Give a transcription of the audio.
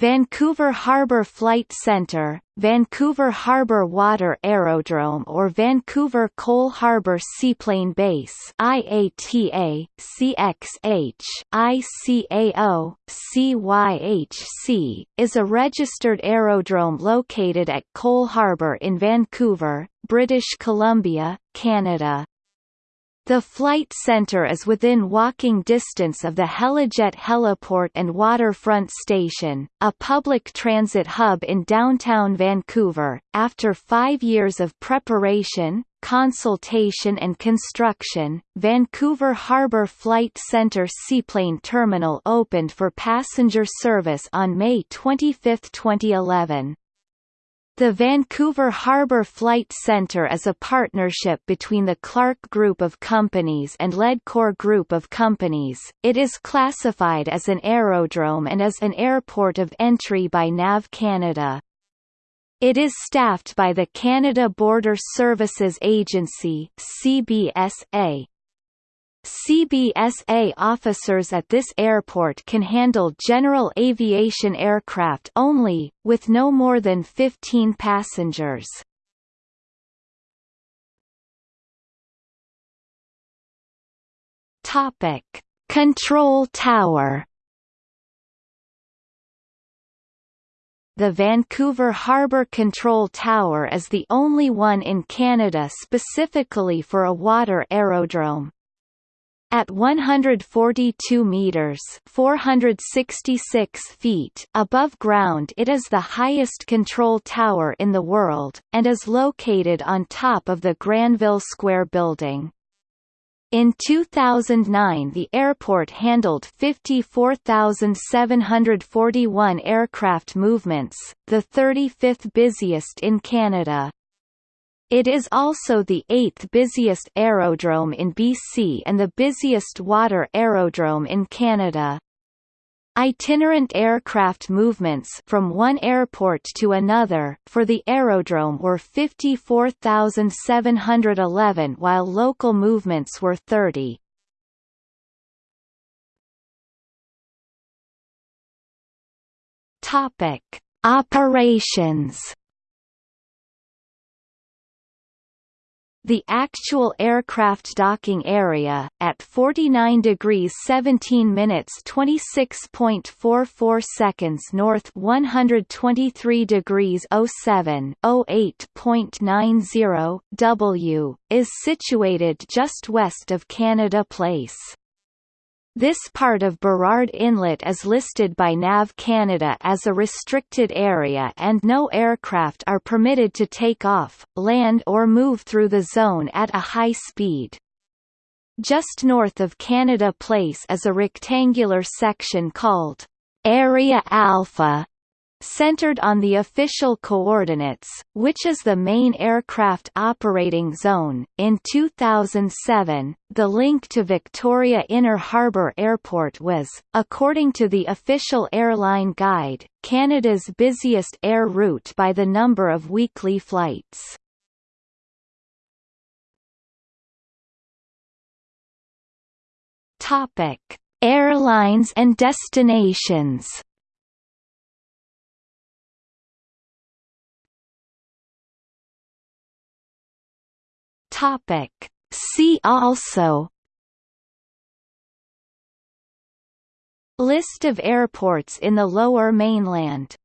Vancouver Harbour Flight Centre, Vancouver Harbour Water Aerodrome or Vancouver Coal Harbour Seaplane Base IATA, CXH, ICAO, CYHC, is a registered aerodrome located at Coal Harbour in Vancouver, British Columbia, Canada. The flight center is within walking distance of the Helijet Heliport and Waterfront Station, a public transit hub in downtown Vancouver. After five years of preparation, consultation and construction, Vancouver Harbour Flight Centre Seaplane Terminal opened for passenger service on May 25, 2011. The Vancouver Harbour Flight Centre is a partnership between the Clark Group of Companies and Ledcor Group of Companies. It is classified as an aerodrome and is an airport of entry by NAV Canada. It is staffed by the Canada Border Services Agency (CBSA). CBSA officers at this airport can handle general aviation aircraft only, with no more than 15 passengers. Topic: Control Tower The Vancouver Harbour Control Tower is the only one in Canada specifically for a water aerodrome. At 142 meters (466 feet) above ground, it is the highest control tower in the world and is located on top of the Granville Square building. In 2009 the airport handled 54,741 aircraft movements, the 35th busiest in Canada. It is also the eighth busiest aerodrome in BC and the busiest water aerodrome in Canada. Itinerant aircraft movements from one airport to another for the aerodrome were 54,711 while local movements were 30. Topic: Operations The actual aircraft docking area, at 49 degrees 17 minutes 26.44 seconds north 123 degrees 07 08.90 W, is situated just west of Canada Place. This part of Burrard Inlet is listed by NAV Canada as a restricted area and no aircraft are permitted to take off, land or move through the zone at a high speed. Just north of Canada Place is a rectangular section called Area Alpha centered on the official coordinates, which is the main aircraft operating zone. In 2007, the link to Victoria Inner Harbour Airport was, according to the official airline guide, Canada's busiest air route by the number of weekly flights. Topic: Airlines and destinations. Topic. See also List of airports in the Lower Mainland